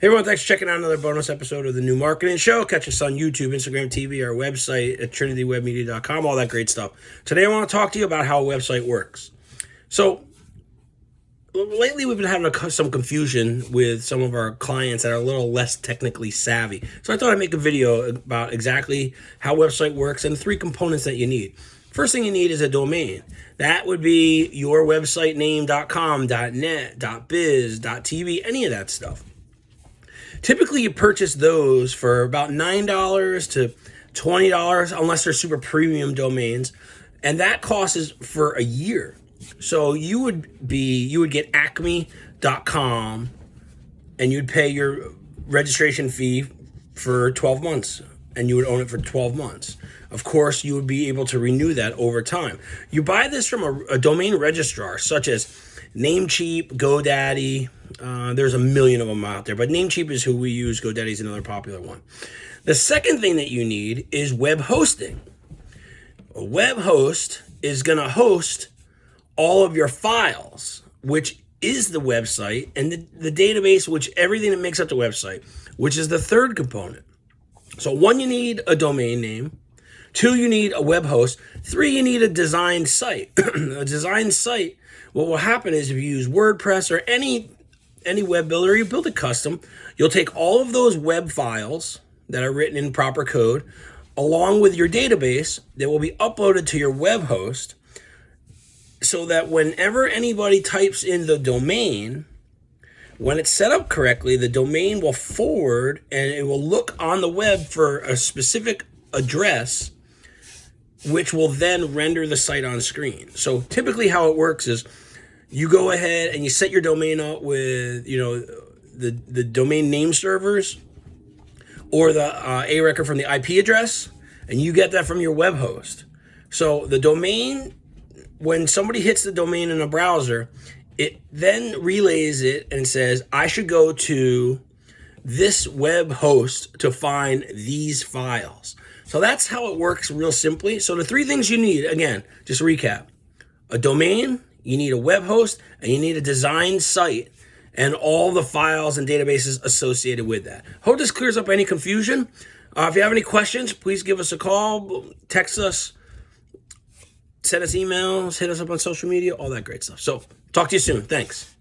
Hey everyone, thanks for checking out another bonus episode of the New Marketing Show. Catch us on YouTube, Instagram TV, our website at trinitywebmedia.com, all that great stuff. Today I want to talk to you about how a website works. So, lately we've been having a, some confusion with some of our clients that are a little less technically savvy. So I thought I'd make a video about exactly how website works and the three components that you need. First thing you need is a domain. That would be your website name.com, .net, .biz, .tv, any of that stuff. Typically, you purchase those for about $9 to $20 unless they're super premium domains. And that cost is for a year. So you would be, you would get acme.com and you'd pay your registration fee for 12 months and you would own it for 12 months. Of course, you would be able to renew that over time. You buy this from a, a domain registrar such as Namecheap, GoDaddy, uh, there's a million of them out there, but Namecheap is who we use. GoDaddy is another popular one. The second thing that you need is web hosting. A web host is going to host all of your files, which is the website, and the, the database, which everything that makes up the website, which is the third component. So one, you need a domain name. Two, you need a web host. Three, you need a designed site. a designed site, what will happen is if you use WordPress or any any web builder, you build a custom, you'll take all of those web files that are written in proper code along with your database that will be uploaded to your web host so that whenever anybody types in the domain, when it's set up correctly, the domain will forward and it will look on the web for a specific address, which will then render the site on screen. So typically how it works is you go ahead and you set your domain up with, you know, the, the domain name servers or the uh, A record from the IP address, and you get that from your web host. So the domain, when somebody hits the domain in a browser, it then relays it and says, I should go to this web host to find these files. So that's how it works real simply. So the three things you need, again, just recap, a domain, you need a web host, and you need a design site and all the files and databases associated with that. Hope this clears up any confusion. Uh, if you have any questions, please give us a call, text us, send us emails, hit us up on social media, all that great stuff. So talk to you soon. Thanks.